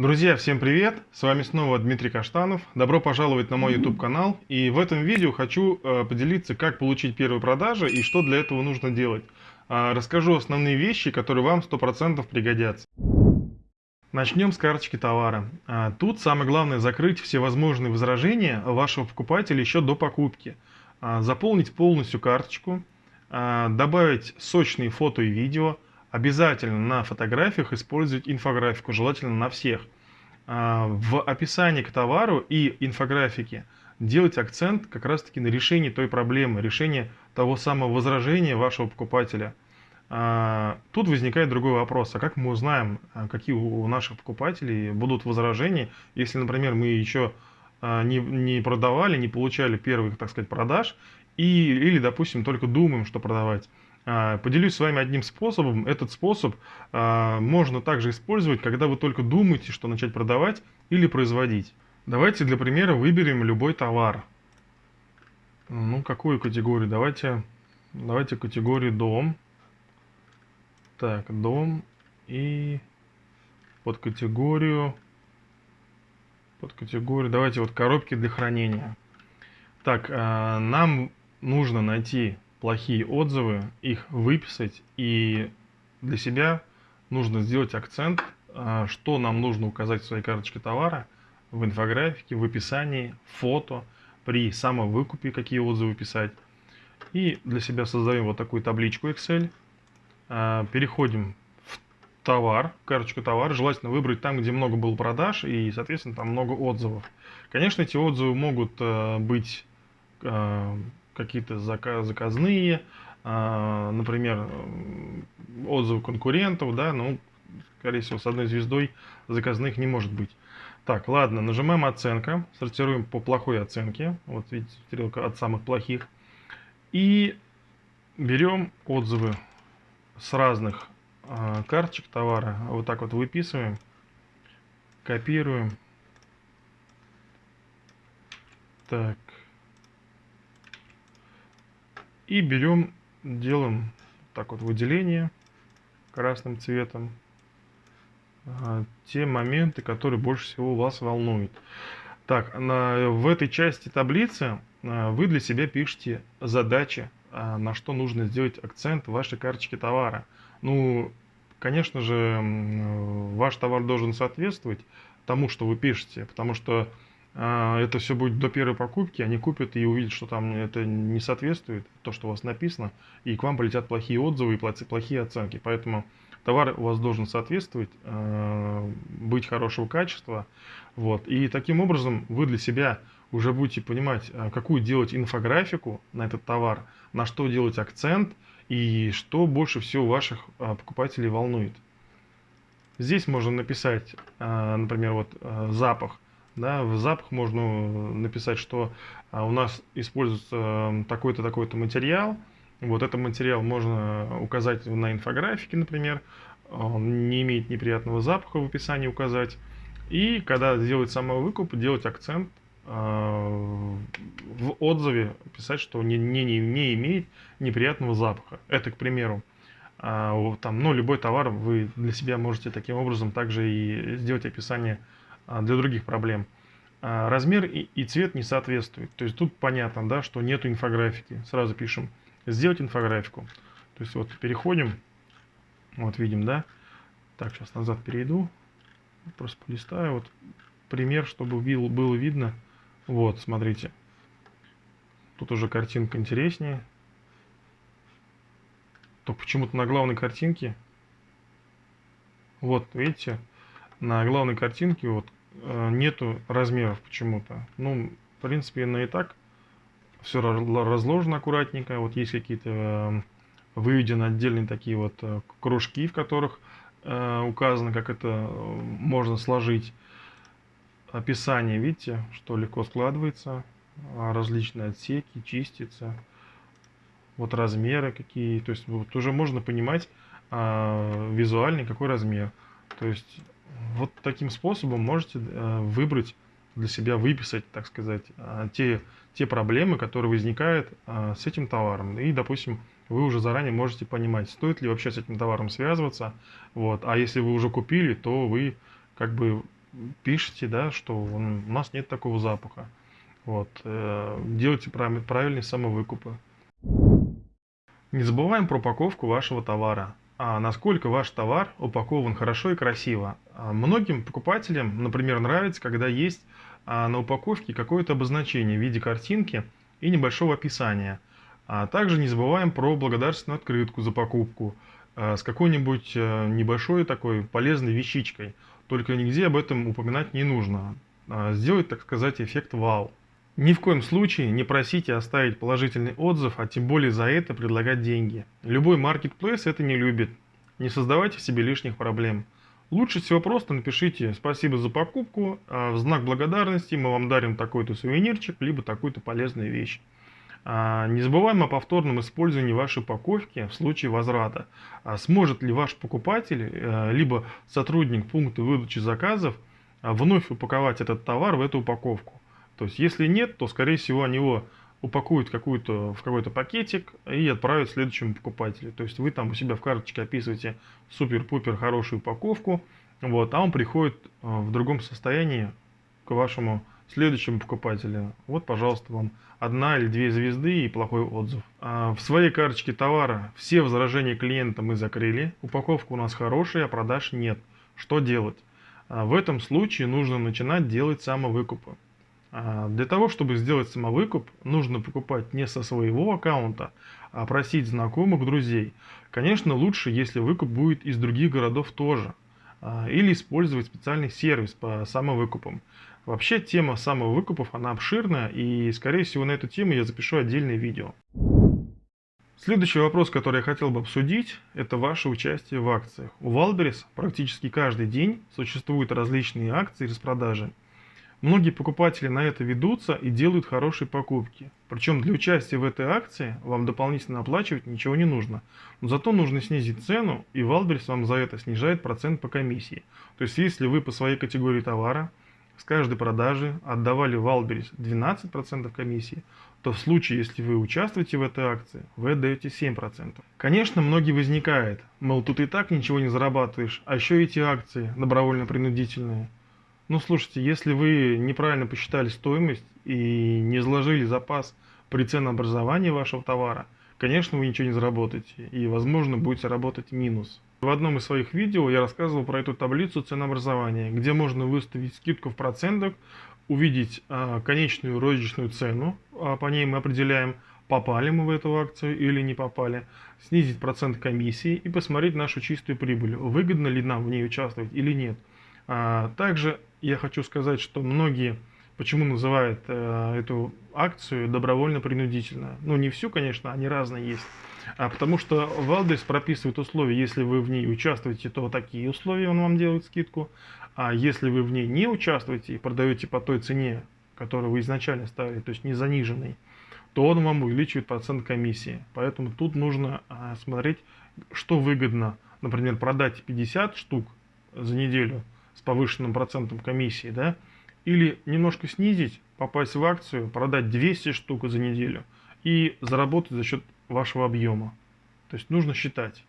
Друзья, всем привет! С вами снова Дмитрий Каштанов. Добро пожаловать на мой YouTube канал. И в этом видео хочу э, поделиться, как получить первые продажи и что для этого нужно делать. Э, расскажу основные вещи, которые вам 100% пригодятся. Начнем с карточки товара. Э, тут самое главное закрыть все возможные возражения вашего покупателя еще до покупки. Э, заполнить полностью карточку, добавить сочные фото и видео – Обязательно на фотографиях использовать инфографику, желательно на всех. А, в описании к товару и инфографике делать акцент как раз таки на решении той проблемы, решении того самого возражения вашего покупателя. А, тут возникает другой вопрос, а как мы узнаем, а, какие у наших покупателей будут возражения, если, например, мы еще не, не продавали, не получали первых, так сказать, продаж, и, или, допустим, только думаем, что продавать. А, поделюсь с вами одним способом. Этот способ а, можно также использовать, когда вы только думаете, что начать продавать или производить. Давайте для примера выберем любой товар. Ну, какую категорию? Давайте, давайте категорию дом. Так, дом и под категорию, под категорию, давайте вот коробки для хранения. Так, а, нам нужно найти плохие отзывы, их выписать и для себя нужно сделать акцент, а, что нам нужно указать в своей карточке товара, в инфографике, в описании, фото, при самовыкупе какие отзывы писать. И для себя создаем вот такую табличку Excel, а, переходим в товар, карточку товара, желательно выбрать там, где много было продаж и, соответственно, там много отзывов. Конечно, эти отзывы могут а, быть какие-то заказные, а, например, отзывы конкурентов, да, ну, скорее всего, с одной звездой заказных не может быть. Так, ладно, нажимаем оценка, сортируем по плохой оценке, вот видите, стрелка от самых плохих, и берем отзывы с разных э, карточек товара, вот так вот выписываем, копируем, так, и берем, делаем так вот выделение красным цветом. Те моменты, которые больше всего вас волнуют. Так, на, в этой части таблицы а, вы для себя пишете задачи, а, на что нужно сделать акцент в вашей карточке товара. Ну, конечно же, ваш товар должен соответствовать тому, что вы пишете, потому что а, это все будет до первой покупки, они купят и увидят, что там это не соответствует, то, что у вас написано, и к вам полетят плохие отзывы и плохие оценки. Поэтому товар у вас должен соответствовать, а, быть хорошего качества. Вот. И таким образом вы для себя уже будете понимать, а, какую делать инфографику на этот товар, на что делать акцент и что больше всего ваших покупателей волнует. Здесь можно написать, например, вот запах – да, в запах можно написать, что а, у нас используется такой-то, такой-то материал. Вот этот материал можно указать на инфографике, например. Он не имеет неприятного запаха в описании указать. И когда делать самовыкуп, делать акцент а, в отзыве, писать, что не, не, не имеет неприятного запаха. Это, к примеру, а, там, ну, любой товар вы для себя можете таким образом также и сделать описание для других проблем. А, размер и цвет не соответствуют. То есть тут понятно, да, что нету инфографики. Сразу пишем «Сделать инфографику». То есть вот переходим, вот видим, да. Так, сейчас назад перейду. Просто полистаю. Вот пример, чтобы было видно. Вот, смотрите. Тут уже картинка интереснее. То почему-то на главной картинке. Вот, видите, на главной картинке вот нету размеров почему-то. Ну, в принципе, на и так все разложено аккуратненько. Вот есть какие-то э, выведены отдельные такие вот э, кружки, в которых указано, как это можно сложить. Описание, видите, что легко складывается. Различные отсеки, чистится. Вот размеры какие. То есть вот уже можно понимать визуально, какой размер. То есть вот таким способом можете э, выбрать для себя, выписать, так сказать, э, те, те проблемы, которые возникают э, с этим товаром. И, допустим, вы уже заранее можете понимать, стоит ли вообще с этим товаром связываться. Вот. А если вы уже купили, то вы как бы пишите, да, что у нас нет такого запаха. Вот, делайте правильные самовыкупы. Не забываем про упаковку вашего товара. А насколько ваш товар упакован хорошо и красиво. А многим покупателям, например, нравится, когда есть а, на упаковке какое-то обозначение в виде картинки и небольшого описания. Также не забываем про благодарственную открытку за покупку с какой-нибудь э, небольшой такой полезной вещичкой. Только нигде об этом упоминать не нужно. Сделать, так сказать, эффект вау. Ни в коем случае не просите оставить положительный отзыв, а тем более за это предлагать деньги. Любой маркетплейс это не любит. Не создавайте себе лишних проблем. Лучше всего просто напишите «Спасибо за покупку», а в знак благодарности мы вам дарим такой-то сувенирчик, либо такую-то полезную вещь. А, не забываем о повторном использовании вашей упаковки в случае возврата. А сможет ли ваш покупатель, э, либо сотрудник пункта выдачи заказов вновь упаковать этот товар в эту упаковку? То есть, если нет, то, скорее всего, они его упакуют какую-то, в какой-то пакетик и отправят следующему покупателю. То есть, вы там у себя в карточке описываете супер-пупер хорошую упаковку, вот, а он приходит э, в другом состоянии к вашему следующему покупателю. Вот, пожалуйста, вам одна или две звезды и плохой отзыв. А в своей карточке товара все возражения клиента мы закрыли, упаковка у нас хорошая, а продаж нет. Что делать? А в этом случае нужно начинать делать самовыкупы. А, для того, чтобы сделать самовыкуп, нужно покупать не со своего аккаунта, а просить знакомых, друзей. Конечно, лучше, если выкуп будет из других городов тоже. А, или использовать специальный сервис по самовыкупам. Вообще, тема самовыкупов, она обширная, и, скорее всего, на эту тему я запишу отдельное видео. Следующий вопрос, который я хотел бы обсудить, это ваше участие в акциях. У Валберис практически каждый день существуют различные акции и распродажи. Многие покупатели на это ведутся и делают хорошие покупки. Причем для участия в этой акции вам дополнительно оплачивать ничего не нужно. Но зато нужно снизить цену, и Wildberries вам за это снижает процент по комиссии. То есть если вы по своей категории товара с каждой продажи отдавали Wildberries 12% комиссии, то в случае, если вы участвуете в этой акции, вы отдаете 7%. Конечно, многие возникает, мол, тут и так ничего не зарабатываешь, а еще эти акции добровольно-принудительные – ну, слушайте, если вы неправильно посчитали стоимость и не заложили запас при ценообразовании вашего товара, конечно, вы ничего не заработаете и, возможно, будете работать минус. В одном из своих видео я рассказывал про эту таблицу ценообразования, где можно выставить скидку в процентах, увидеть а, конечную розничную цену, а по ней мы определяем, попали мы в эту акцию или не попали, снизить процент комиссии и посмотреть нашу чистую прибыль, выгодно ли нам в ней участвовать или нет. А, также я хочу сказать, что многие почему называют э, эту акцию добровольно-принудительно. Ну, не всю, конечно, они разные есть. А потому что Валдес прописывает условия, если вы в ней участвуете, то такие условия он вам делает скидку. А если вы в ней не участвуете и продаете по той цене, которую вы изначально ставили, то есть не заниженной, то он вам увеличивает процент комиссии. Поэтому тут нужно а, смотреть, что выгодно. Например, продать 50 штук за неделю – с повышенным процентом комиссии, да, или немножко снизить, попасть в акцию, продать 200 штук за неделю и заработать за счет вашего объема. То есть нужно считать.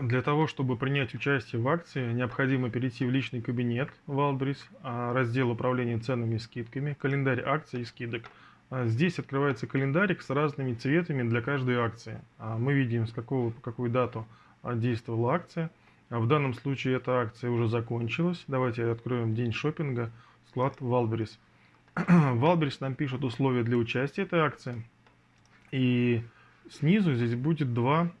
Для того, чтобы принять участие в акции, необходимо перейти в личный кабинет Wildberries, а, раздел управления ценами и скидками, календарь акций и скидок. А, здесь открывается календарик с разными цветами для каждой акции. А, мы видим, с какого по какую дату действовала акция. А в данном случае эта акция уже закончилась. Давайте откроем день шопинга, склад Валберис. Валберис нам пишет условия для участия этой акции. И снизу здесь будет два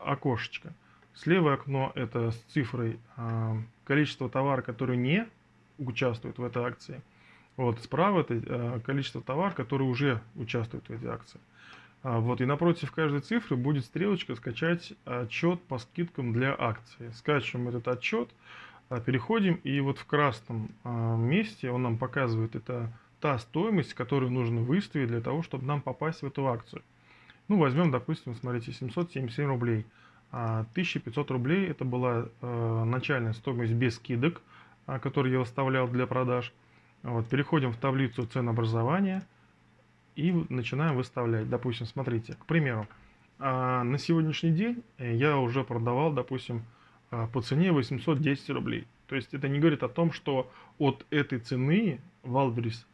окошечка. Слева окно это с цифрой э, количество товара, который не участвует в этой акции. Вот справа это э, количество товара, который уже участвует в этой акции. А, вот, и напротив каждой цифры будет стрелочка «Скачать отчет по скидкам для акции». Скачиваем этот отчет, а, переходим, и вот в красном а, месте он нам показывает, это та стоимость, которую нужно выставить для того, чтобы нам попасть в эту акцию. Ну, возьмем, допустим, смотрите, 777 рублей. 1500 рублей это была начальная стоимость без скидок, которую я выставлял для продаж. Вот, переходим в таблицу ценообразования и начинаем выставлять. Допустим, смотрите, к примеру, а, на сегодняшний день я уже продавал, допустим, а, по цене 810 рублей. То есть это не говорит о том, что от этой цены Валберис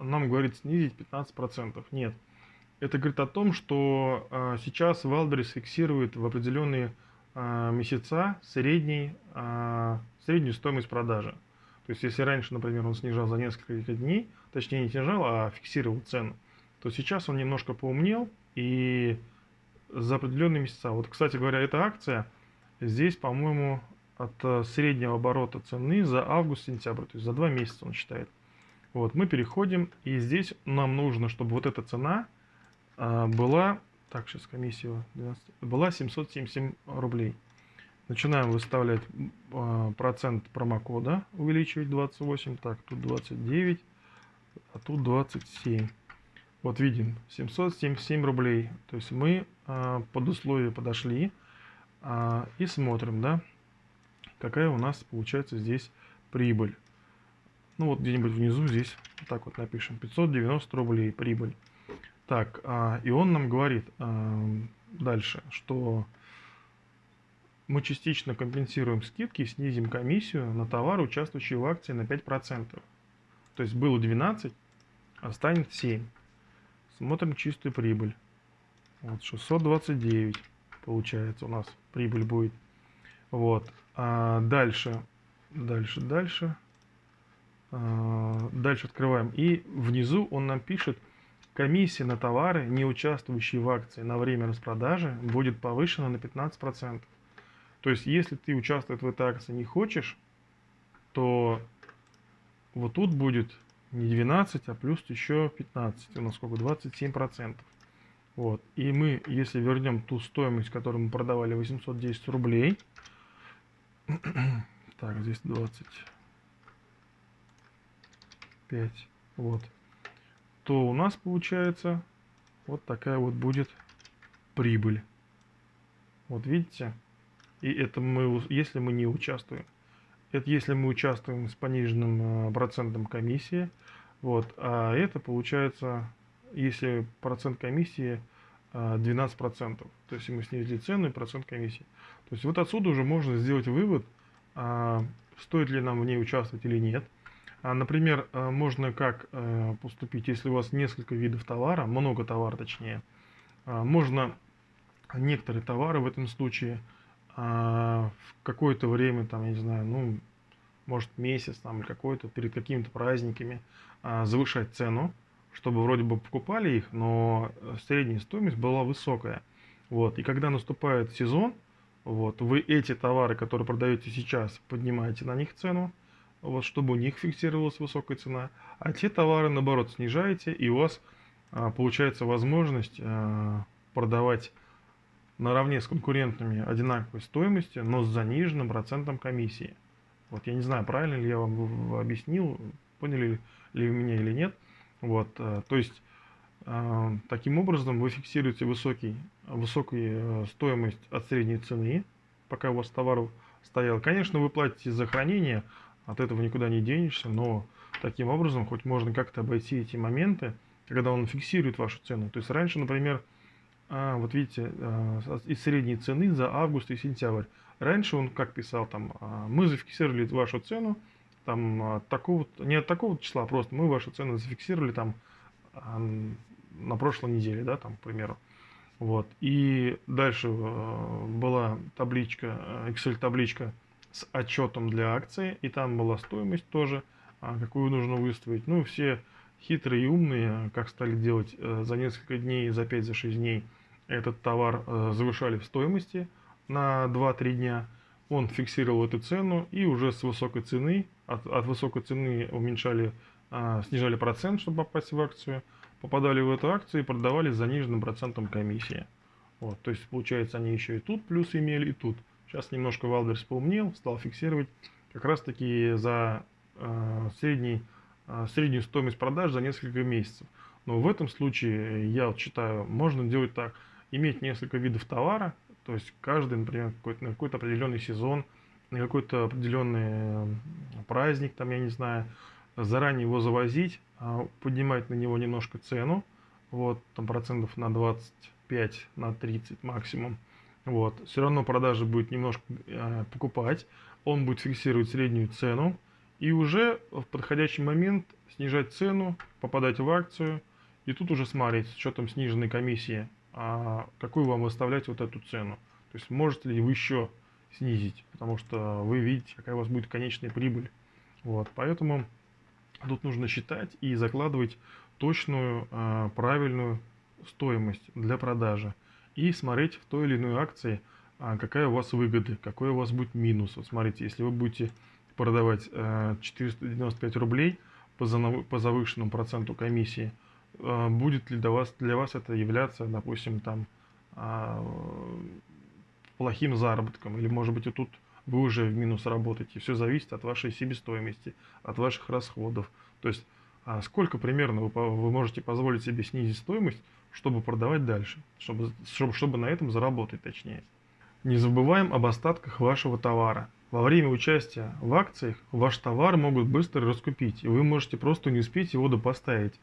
нам говорит снизить 15%. Нет. Это говорит о том, что э, сейчас Валберис фиксирует в определенные э, месяца средний, э, среднюю стоимость продажи. То есть если раньше, например, он снижал за несколько дней, точнее не снижал, а фиксировал цену, то сейчас он немножко поумнел и за определенные месяца. Вот, кстати говоря, эта акция здесь, по-моему, от э, среднего оборота цены за август-сентябрь, то есть за два месяца он считает. Вот, мы переходим, и здесь нам нужно, чтобы вот эта цена а, была, так, сейчас комиссия 12, была 777 рублей. Начинаем выставлять а, процент промокода, увеличивать 28, так, тут 29, а тут 27. Вот видим, 777 рублей. То есть мы а, под условие подошли а, и смотрим, да, какая у нас получается здесь прибыль. Ну вот где-нибудь внизу здесь вот так вот напишем. 590 рублей прибыль. Так, а, и он нам говорит а, дальше, что мы частично компенсируем скидки, снизим комиссию на товары, участвующие в акции на 5%. То есть было 12, а станет 7. Смотрим чистую прибыль. Вот 629 получается у нас прибыль будет. Вот. А дальше, дальше, дальше. А, дальше открываем. И внизу он нам пишет, комиссия на товары, не участвующие в акции на время распродажи, будет повышена на 15%. То есть, если ты участвовать в этой акции не хочешь, то вот тут будет не 12, а плюс еще 15. У нас сколько? 27%. Вот. И мы, если вернем ту стоимость, которую мы продавали, 810 рублей. так, здесь 20. 5. Вот. То у нас получается вот такая вот будет прибыль. Вот видите? И это мы, если мы не участвуем. Это если мы участвуем с пониженным э, процентом комиссии. Вот. А это получается, если процент комиссии 12%. Э, То есть мы снизили цену и процент комиссии. То есть вот отсюда уже можно сделать вывод, а, стоит ли нам в ней участвовать или нет. А, например, э, можно как поступить, если у вас несколько видов товара, много товара точнее, а, можно некоторые товары в этом случае а, в какое-то время, там, я не знаю, ну, может месяц там или какой-то, перед какими-то праздниками завышать цену, чтобы вроде бы покупали их, но средняя стоимость была высокая. Вот. И когда наступает сезон, вот, вы эти товары, которые продаете сейчас, поднимаете на них цену, вот, чтобы у них фиксировалась высокая цена, а те товары, наоборот, снижаете, и у вас а, получается возможность а, продавать наравне с конкурентами одинаковой стоимости, но с заниженным процентом комиссии. Вот я не знаю, правильно ли я вам объяснил, поняли ли вы меня или нет. Вот, а, то есть а, таким образом вы фиксируете высокий, высокую э, стоимость от средней цены, пока у вас товар стоял. Конечно, вы платите за хранение, от этого никуда не денешься, но таким образом хоть можно как-то обойти эти моменты, когда он фиксирует вашу цену. То есть раньше, например, а, вот видите, а, из средней цены за август и сентябрь. Раньше он как писал там, а, мы зафиксировали вашу цену, там от такого, не от такого числа, просто мы вашу цену зафиксировали там на прошлой неделе, да, там, к примеру. Вот. И дальше была табличка, Excel табличка с отчетом для акции, и там была стоимость тоже, а, какую нужно выставить. Ну, все хитрые и умные, как стали делать э, за несколько дней, за 5, за 6 дней, этот товар э, завышали в стоимости на 2-3 дня. Он фиксировал эту цену и уже с высокой цены, от, от высокой цены уменьшали, а, снижали процент, чтобы попасть в акцию, попадали в эту акцию и продавали с заниженным процентом комиссии. Вот, то есть, получается, они еще и тут плюс имели, и тут. Сейчас немножко Wildberries поумнел, стал фиксировать как раз таки за э, средний, э, среднюю стоимость продаж за несколько месяцев. Но в этом случае, я вот считаю, можно делать так. Иметь несколько видов товара, то есть каждый, например, какой-то, на какой-то определенный сезон, на какой-то определенный праздник, там, я не знаю, заранее его завозить, а, поднимать на него немножко цену, вот, там процентов на 25, на 30 максимум, Вот. Все равно продажи будет немножко э, покупать, он будет фиксировать среднюю цену и уже в подходящий момент снижать цену, попадать в акцию и тут уже смотреть с учетом сниженной комиссии, а какую вам выставлять вот эту цену. То есть можете ли вы еще снизить, потому что вы видите, какая у вас будет конечная прибыль. Вот, поэтому тут нужно считать и закладывать точную, а, правильную стоимость для продажи и смотреть в той или иной акции, а, какая у вас выгода, какой у вас будет минус. Вот смотрите, если вы будете продавать 495 а, рублей по завышенному проценту комиссии, будет ли для вас, для вас это являться, допустим, там плохим заработком, или может быть и тут вы уже в минус работаете. Все зависит от вашей себестоимости, от ваших расходов. То есть а сколько примерно вы, вы можете позволить себе снизить стоимость, чтобы продавать дальше, чтобы, чтобы, чтобы на этом заработать точнее. Не забываем об остатках вашего товара. Во время участия в акциях ваш товар могут быстро раскупить, и вы можете просто не успеть его допоставить.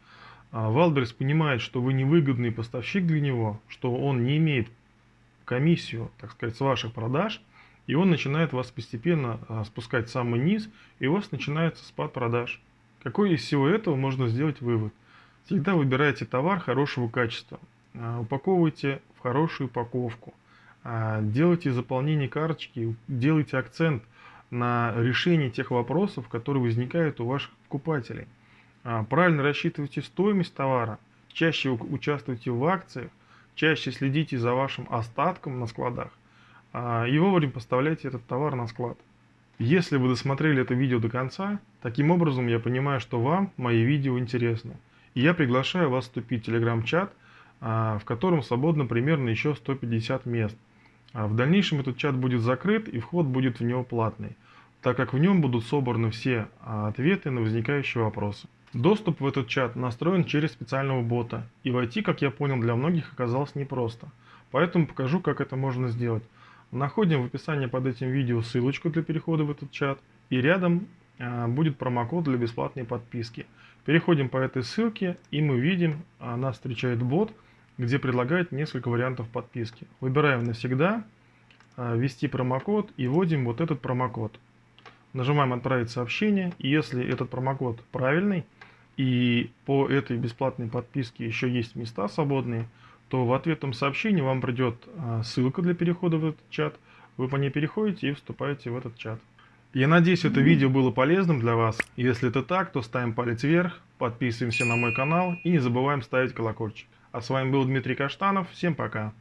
А Wildberries понимает, что вы невыгодный поставщик для него, что он не имеет комиссию, так сказать, с ваших продаж, и он начинает вас постепенно а, спускать в самый низ, и у вас начинается спад продаж. Какой из всего этого можно сделать вывод? Всегда выбирайте товар хорошего качества, а, упаковывайте в хорошую упаковку, а, делайте заполнение карточки, делайте акцент на решение тех вопросов, которые возникают у ваших покупателей. Правильно рассчитывайте стоимость товара, чаще участвуйте в акциях, чаще следите за вашим остатком на складах а, и вовремя поставляйте этот товар на склад. Если вы досмотрели это видео до конца, таким образом я понимаю, что вам мои видео интересны. И я приглашаю вас вступить в телеграм-чат, а, в котором свободно примерно еще 150 мест. А в дальнейшем этот чат будет закрыт и вход будет в него платный, так как в нем будут собраны все ответы на возникающие вопросы. Доступ в этот чат настроен через специального бота, и войти, как я понял, для многих оказалось непросто. Поэтому покажу, как это можно сделать. Находим в описании под этим видео ссылочку для перехода в этот чат, и рядом э, будет промокод для бесплатной подписки. Переходим по этой ссылке, и мы видим, э, нас встречает бот, где предлагает несколько вариантов подписки. Выбираем навсегда, э, ввести промокод и вводим вот этот промокод. Нажимаем «Отправить сообщение», и если этот промокод правильный, и по этой бесплатной подписке еще есть места свободные, то в ответном сообщении вам придет а, ссылка для перехода в этот чат. Вы по ней переходите и вступаете в этот чат. Я надеюсь, это видео было полезным для вас. Если это так, то ставим палец вверх, подписываемся на мой канал и не забываем ставить колокольчик. А с вами был Дмитрий Каштанов. Всем пока.